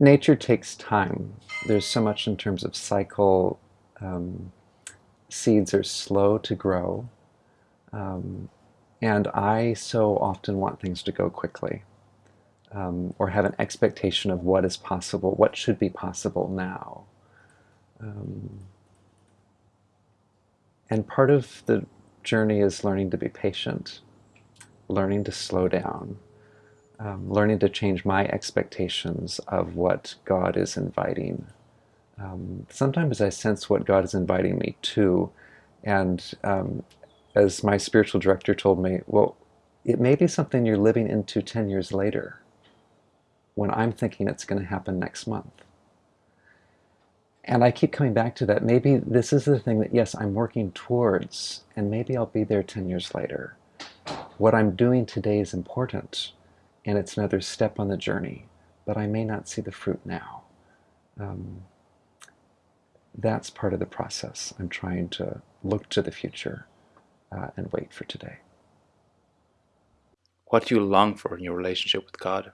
nature takes time. There's so much in terms of cycle. Um, seeds are slow to grow. Um, and I so often want things to go quickly um, or have an expectation of what is possible, what should be possible now. Um, and part of the journey is learning to be patient, learning to slow down, um, learning to change my expectations of what God is inviting. Um, sometimes I sense what God is inviting me to, and um, as my spiritual director told me, well, it may be something you're living into 10 years later when I'm thinking it's going to happen next month. And I keep coming back to that. Maybe this is the thing that, yes, I'm working towards, and maybe I'll be there 10 years later. What I'm doing today is important, and it's another step on the journey, but I may not see the fruit now. Um, that's part of the process. I'm trying to look to the future uh, and wait for today. What do you long for in your relationship with God?